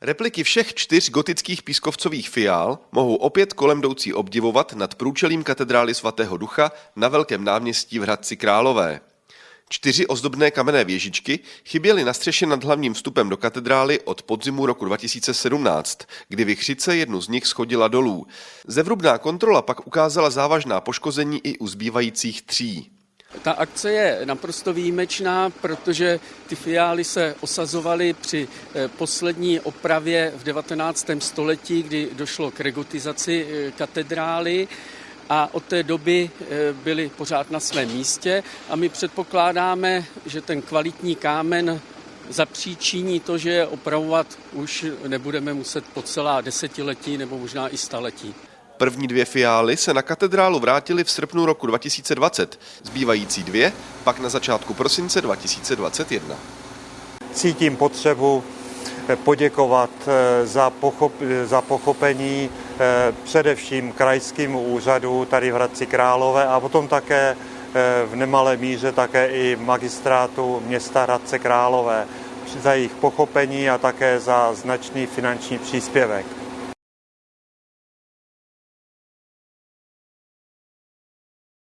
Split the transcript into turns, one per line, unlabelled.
Repliky všech čtyř gotických pískovcových fiál mohou opět kolem jdoucí obdivovat nad průčelím katedrály svatého ducha na Velkém náměstí v Hradci Králové. Čtyři ozdobné kamenné věžičky chyběly na střeše nad hlavním vstupem do katedrály od podzimu roku 2017, kdy vychřice jednu z nich schodila dolů. Zevrubná kontrola pak ukázala závažná poškození i u zbývajících tří.
Ta akce je naprosto výjimečná, protože ty fiály se osazovaly při eh, poslední opravě v 19. století, kdy došlo k regotizaci eh, katedrály a od té doby eh, byly pořád na svém místě a my předpokládáme, že ten kvalitní kámen zapříčiní to, že opravovat už nebudeme muset po celá desetiletí nebo možná i staletí.
První dvě fiály se na katedrálu vrátily v srpnu roku 2020, zbývající dvě pak na začátku prosince 2021.
Cítím potřebu eh, poděkovat eh, za, pochop, za pochopení eh, především krajským úřadu tady v Hradci Králové a potom také v nemalé míře také i magistrátu města Hradce Králové za jejich pochopení a také za značný finanční příspěvek.